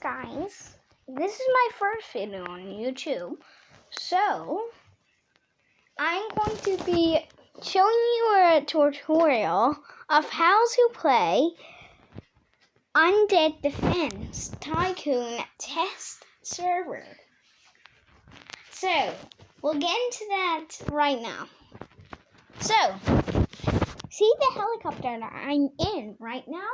guys. This is my first video on YouTube. So, I'm going to be showing you a tutorial of how to play Undead Defense Tycoon Test Server. So, we'll get into that right now. So, see the helicopter that I'm in right now?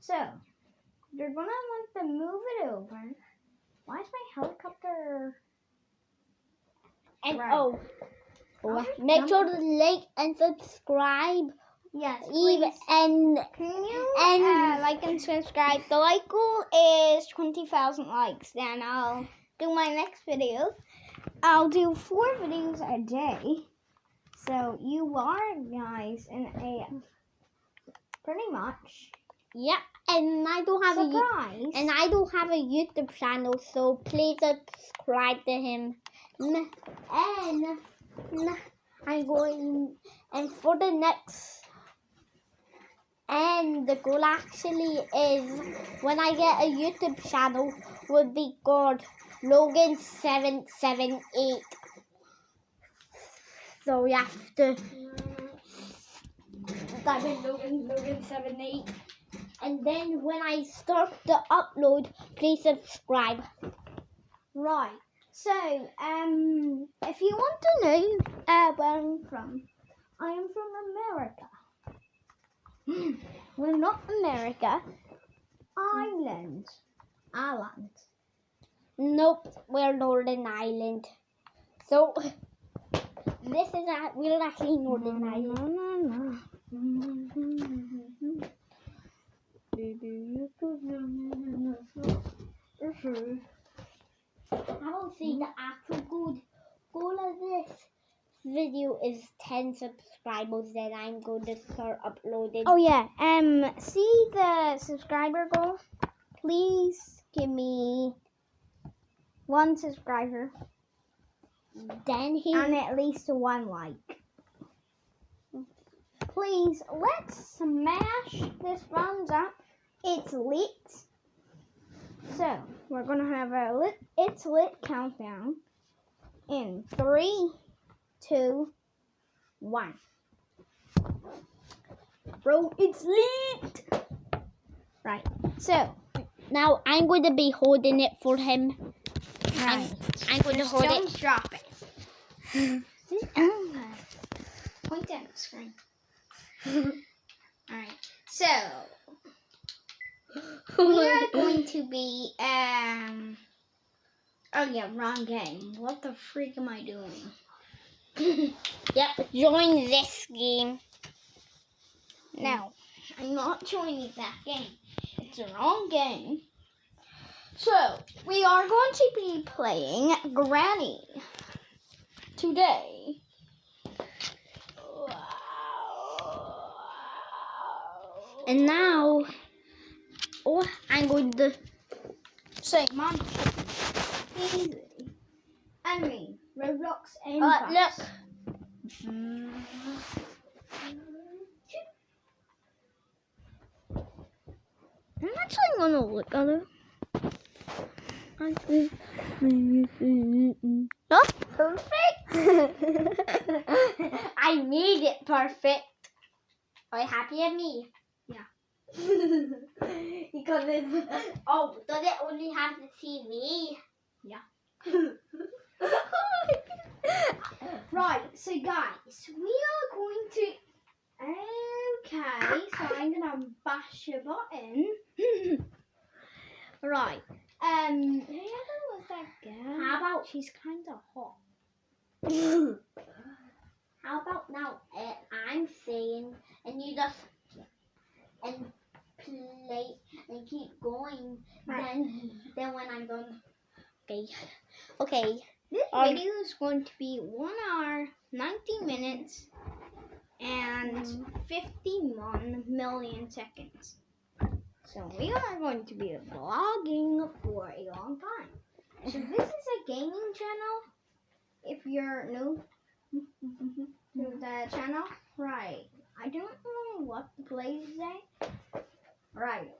So, you're gonna want to move it over. Why is my helicopter? And Right. oh, Oh, make sure to like and subscribe. Yes, Even and Can you and- uh, like and subscribe? The like goal is twenty thousand likes. Then I'll do my next video. I'll do four videos a day. So you are guys in a pretty much yeah, and I don't have a and I don't have a YouTube channel, so please subscribe to him. And I'm going and for the next. And the goal actually is when I get a YouTube channel would be called Logan seven seven eight. So you have to Logan Logan seven eight. And then when I start the upload, please subscribe. Right. So, um, if you want to know uh, where I'm from, I am from America. well, not America. Ireland. Ireland. Nope, we're Northern Ireland. So this is a, we're actually Northern Ireland. I will say the actual good goal of this video is 10 subscribers. Then I'm going to start uploading. Oh yeah. Um, see the subscriber goal. Please give me one subscriber then he and at least one like. Please, let's smash this thumbs up. It's lit. So, we're gonna have a lit, it's lit countdown in three, two, one. Bro, it's lit! Right, so, now I'm going to be holding it for him. right. I'm going to Just hold don't it. drop it. Point at the screen. Alright, so we are going to be um oh yeah, wrong game. What the freak am I doing? Yep, join this game. No, I'm not joining that game. It's the wrong game. So, we are going to be playing Granny today. And now, oh, I'm going to. Say, Mom. Easy. Enemy. Roblox and Uh, look. I'm actually gonna look at it. Oh, perfect. I made it perfect. Are you happy at me? Yeah. because it, oh, does it only have the TV? Yeah. right, so guys, we are going to. Okay, so I'm gonna bash a button. right. Um, was that girl? How about She's kind of hot. how about now? Uh, I'm saying, and you just and play and keep going. Then, when I'm done, okay, okay. This Um, video is going to be one hour, 90 minutes, and 51 million seconds. So we are going to be vlogging for a long time. So this is a gaming channel. If you're new to the channel, right? I don't know what to play today. Right.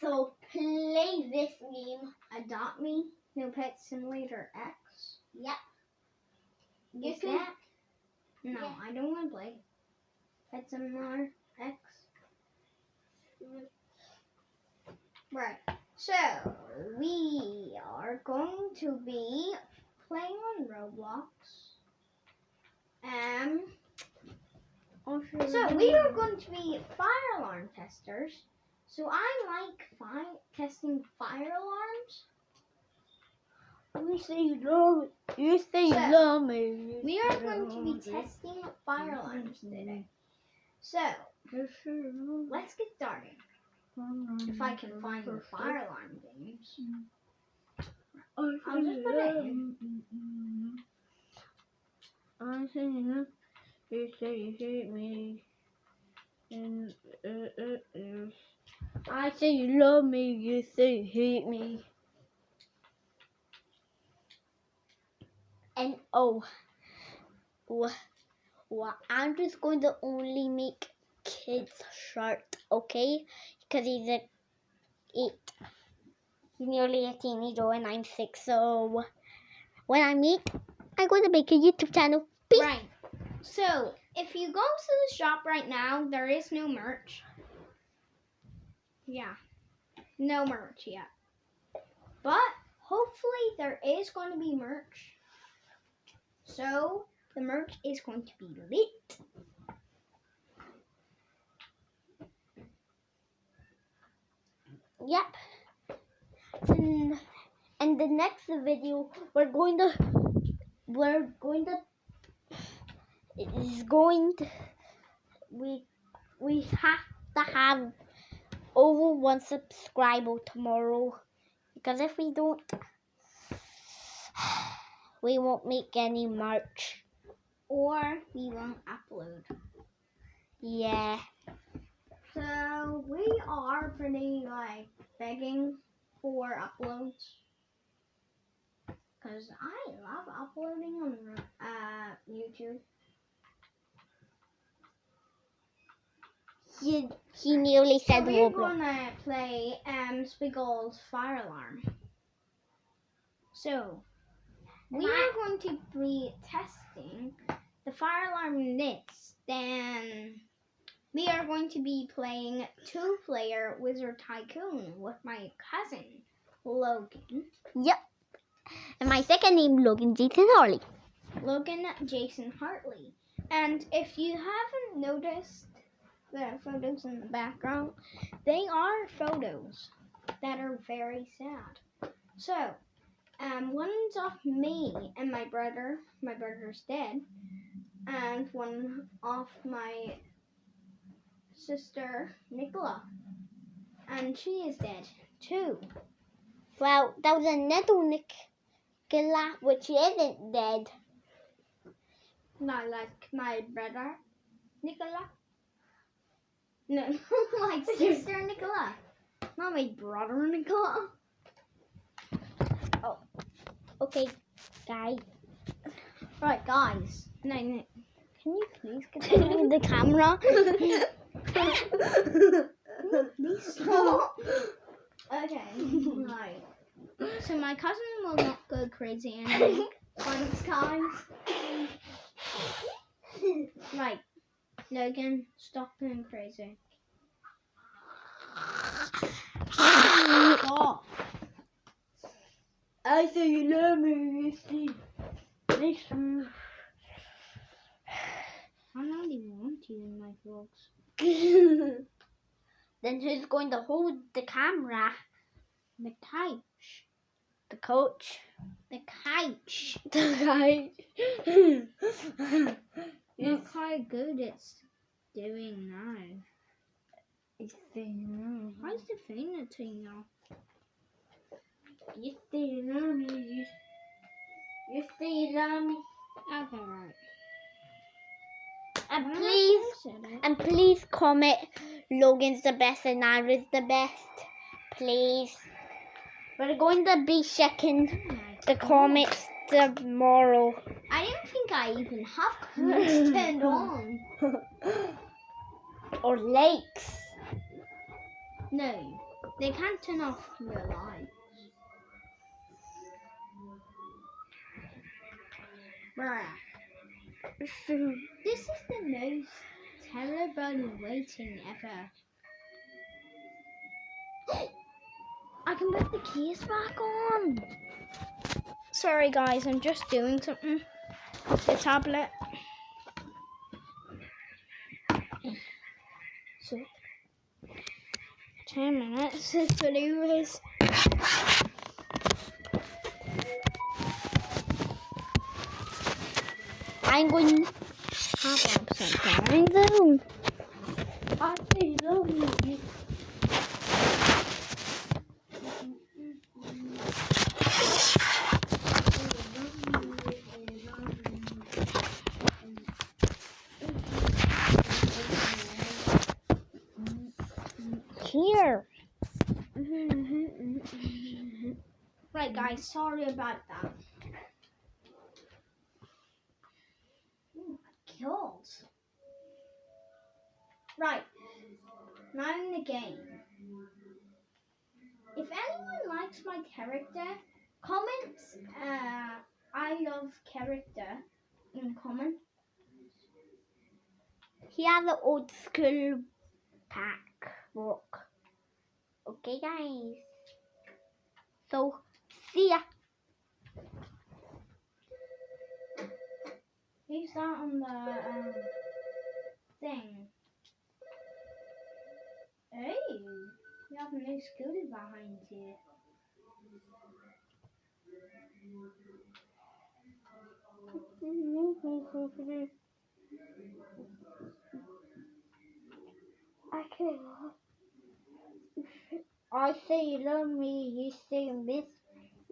So play this game. Adopt Me, No Pet Simulator X. Yep. You Is can. that? No, Yeah. I don't want to play Pet Simulator X. Right. So we are going to be playing on Roblox. Um. So we are going to be fire alarm testers. So I like fi- testing fire alarms. You say you love. You say you So, love me. We are going to be testing fire alarms today. So let's get started. If I can find the fire alarm games. I'll just put it in. I say you you say you hate me. And uh, uh, uh. I say you love me, you say you hate me. And oh, wha- wha- I'm just going to only make kids shirt, okay? Because he's a eight. He's nearly a teenager and I'm six, so when I make, I'm going to make a YouTube channel. Peace. Right. So if you go to the shop right now, there is no merch. Yeah. No merch yet. But hopefully there is going to be merch. So the merch is going to be lit. Yep. And, and the next video, we're going to, we're going to, is going to, we, we have to have over one subscriber tomorrow. Because if we don't, we won't make any merch. Or we won't upload. Yeah. So we are pretty like begging for uploads. Cause I love uploading on uh, YouTube. He, he nearly So said we're Roblox. gonna play um Spiggle's Fire Alarm. So we are going to be testing the fire alarm nits. Then we are going to be playing two-player Wizard Tycoon with my cousin Logan. Yep. And my second name, Logan Jason Harley. Logan Jason Hartley. And if you haven't noticed the photos in the background, they are photos that are very sad. So, um, one's of me and my brother. My brother's dead. And one of my sister, Nicola. And she is dead too. Well, that was another Nicola, which isn't dead. Not like my brother, Nicola. No, my sister Nicola. Not my brother Nicola. Oh. Okay, guys. Right, guys. No, no. Can you please get the camera. Please stop. okay, right. So my cousin will not go crazy and of guys. Right, Logan, stop being crazy. Stop. I say you love me, you see. Listen. I don't even want you in my vlogs. then who's going to hold the camera? The couch. The coach. The couch. The guy. Look how good it's doing now. It's saying Why is the phone turning off? You you love me. You, you you love me. Okay, right. And Why am I please, and please comment Logan's the best and Ira's the best. Please. We're going to be checking Oh the comments tomorrow. I didn't think I even have comments turned on. or lakes. No, They can't turn off your lights. Bruh. This is the most terrible waiting ever. I can put the keys back on. Sorry guys, I'm just doing something. The tablet. So, 10 minutes this video is. I'm going to have upside down though. I say love you. Here. Right guys, sorry about that. Oh my god. Right. Now in the game. If anyone likes my character, comment uh, I love character in comment. Here the old school pack book. Okay, guys. So, see ya. Who's that on the um, thing? Hey, you have a new scooter behind you. I can I say you love me, you say you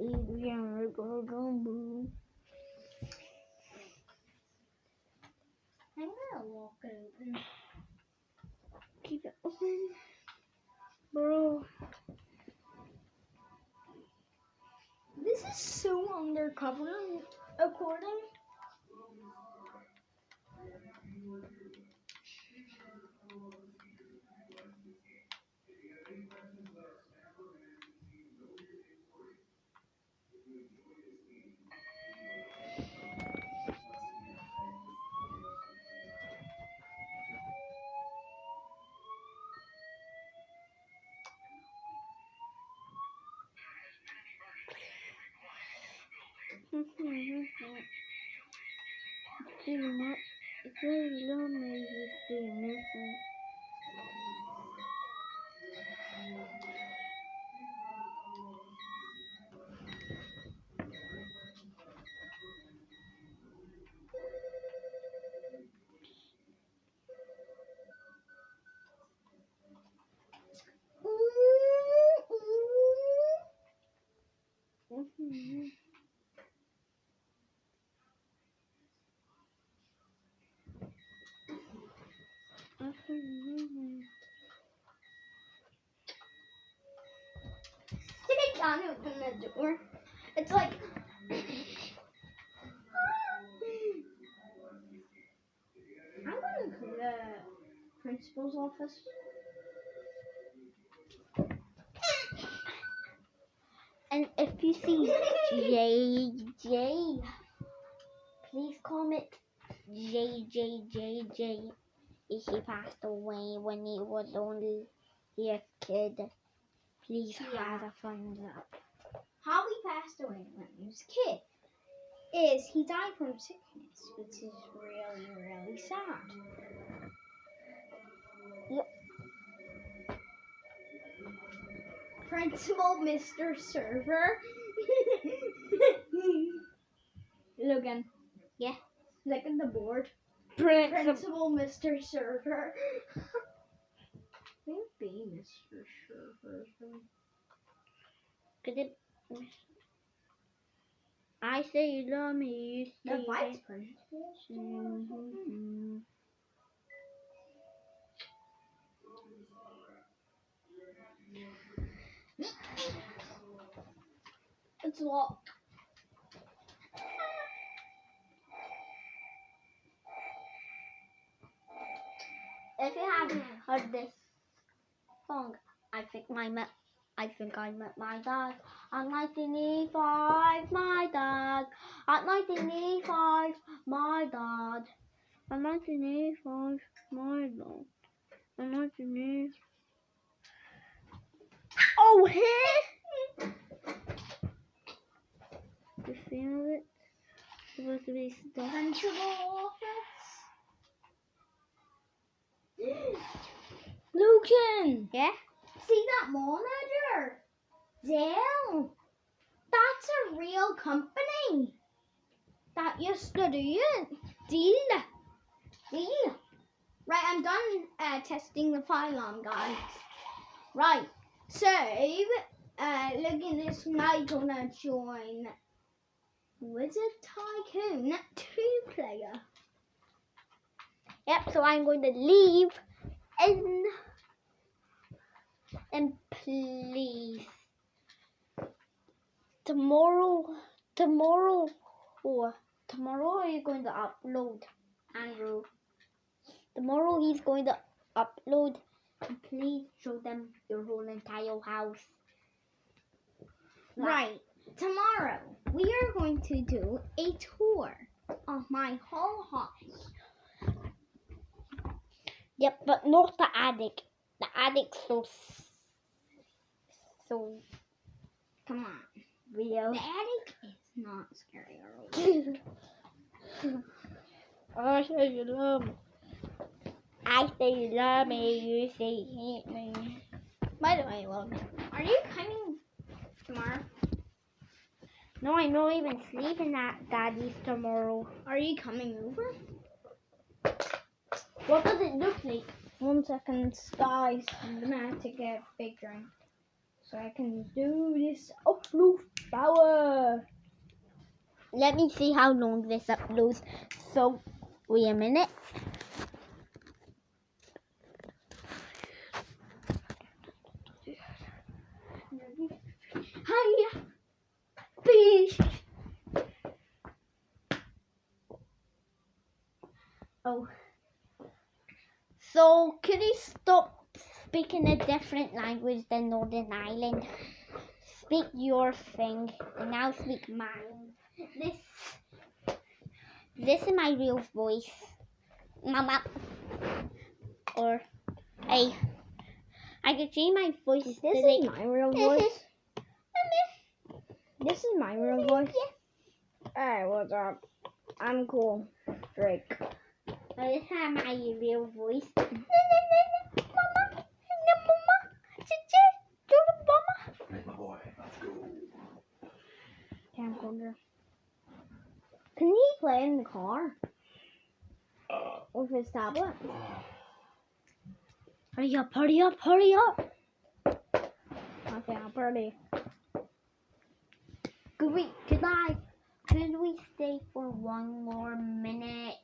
I'm gonna walk open. Keep it open, bro. This is so undercover according. Say you say me. I open the door. It's like. I'm going to the principal's office. And if you see JJ, please comment JJJJ. He passed away when he was only a kid. Please Yeah. have a thumbs up. How he passed away when he was a kid is he died from sickness, which is really, really sad. Yep. Principal Mr. Server. Logan. Yeah. Look at the board. Principal. Principal Mr. Server. Who'd be Mr. Server? Could it? I say you love me. You say The vice hate- principal. Mhm. It's locked. If you haven't heard this song, I think my ma- I think I met my dad at 1985. My dad at 1985. My dad at 1985. My dad at 1985. Oh, here. The feel of it. Supposed to be stuff. Principal office. Lucan. Yeah. See that monitor? Dell. That's a real company. That used to do it. Deal. Deal. Right, I'm done uh, testing the pylon, guys. Right, so uh, look at this. My gonna join Wizard Tycoon 2 player. Yep. So I'm going to leave and and please tomorrow tomorrow or tomorrow are you going to upload Andrew? Tomorrow he's going to upload and please show them your whole entire house. Right, tomorrow we are going to do a tour of my whole house. Yep, but not the attic. The attic's so so Come on. real. The attic is not scary or I say you love me. I say you love me. You say you hate me. By the way, well, are you coming tomorrow? No, I'm not even sleeping at Daddy's tomorrow. Are you coming over? What does it look like? One second, guys. I'm gonna have to get a big drink so I can do this upload power. Let me see how long this uploads. So, wait a minute. So, could you stop speaking a different language than Northern Ireland? Speak your thing, and I'll speak mine. This, this is my real voice, Mama. Or, hey, I can change my voice. This is like, my real voice. This is my real voice. Hey, what's up? I'm cool. Drake. Oh, this is my real voice. Right, my boy, let's go. Camcorder. Can he play in the car Uh, with his tablet? Hurry up, hurry up, hurry up. Okay, I'm pretty. Could we, could I, could we stay for one more minute?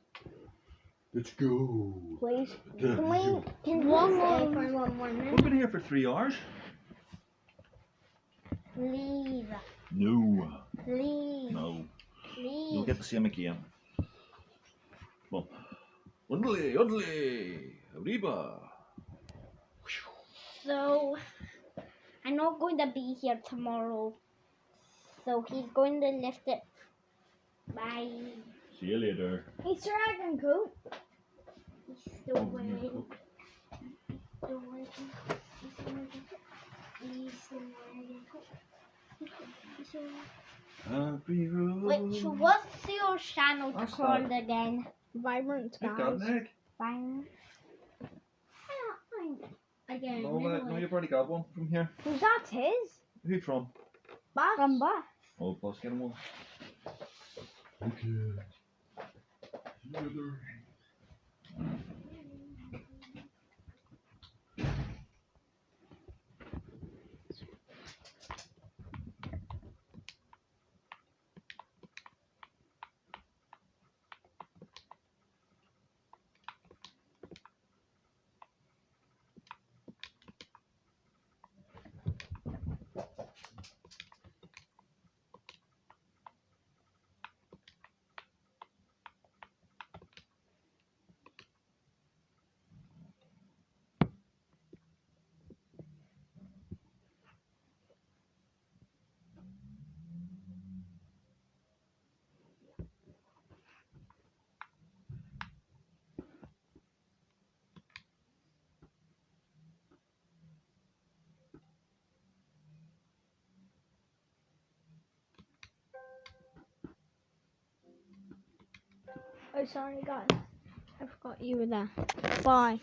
Let's go. Please. Yeah, Can we? Can One we stay more- for one more minute? We've been here for three hours. Please, No, please, no. please. You'll get the same again. Well, undly, undly, arriba. So, I'm not going to be here tomorrow. So he's going to lift it. Bye. See you later. He's dragon coat. He's still wearing. Still wearing. He's still wearing. He's still wearing. He's still wearing. Happy road. Which what's your channel That's called again? Vibrant You've got skies. an egg. Fine. Again. No, uh, no, you've already got one from here. Who's that his? Who from? Back. From Bath. Oh, plus get him one. Okay. 没有 Oh, sorry, guys. I forgot you were there. Bye.